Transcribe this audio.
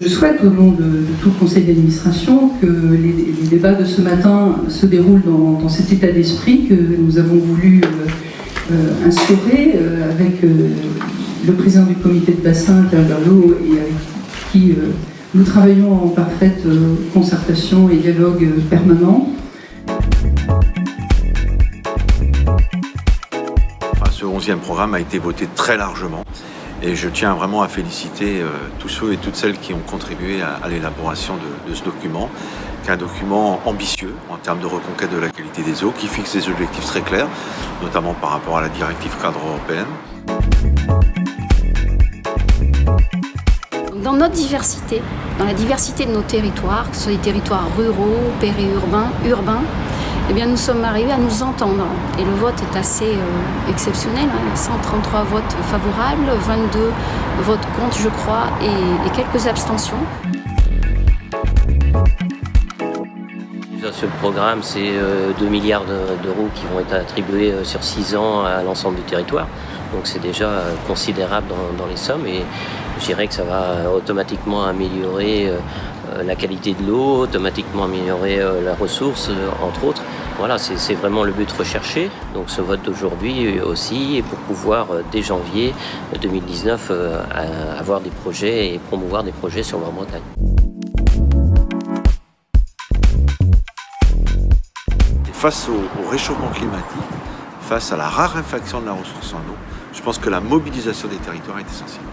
Je souhaite au nom de, tout le conseil d'administration que les, débats de ce matin se déroulent dans, cet état d'esprit que nous avons voulu euh, euh, euh, avec le président du comité de bassin, Pierre Berlot, et avec qui nous travaillons en parfaite concertation et dialogue permanent. Ce 11e programme a été voté très largement et je tiens vraiment à féliciter euh, tous ceux et toutes celles qui ont contribué à, l'élaboration de, de, ce document, qui est un document ambitieux en termes de reconquête de la qualité des eaux, qui fixe des objectifs très clairs, notamment par rapport à la directive cadre européenne. Dans notre diversité, dans la diversité de nos territoires, que ce soit des territoires ruraux, périurbains, urbains, eh bien, nous sommes arrivés à nous entendre. Et le vote est assez euh, exceptionnel. Hein. 133 votes favorables, 22 votes contre, je crois, et, quelques abstentions. Ce programme, c'est 2 milliards d'euros qui vont être attribués euh, sur 6 ans à l'ensemble du territoire. Donc c'est déjà considérable dans, les sommes et je dirais que ça va automatiquement améliorer euh, la qualité de l'eau, automatiquement améliorer euh, la ressource, entre autres. Voilà, c'est vraiment le but recherché. Donc ce vote d'aujourd'hui aussi pour pouvoir, dès janvier 2019, avoir des projets et promouvoir des projets sur la Bretagne. Face au, au, réchauffement climatique, face à la raréfaction de la ressource en eau, je pense que la mobilisation des territoires est essentielle.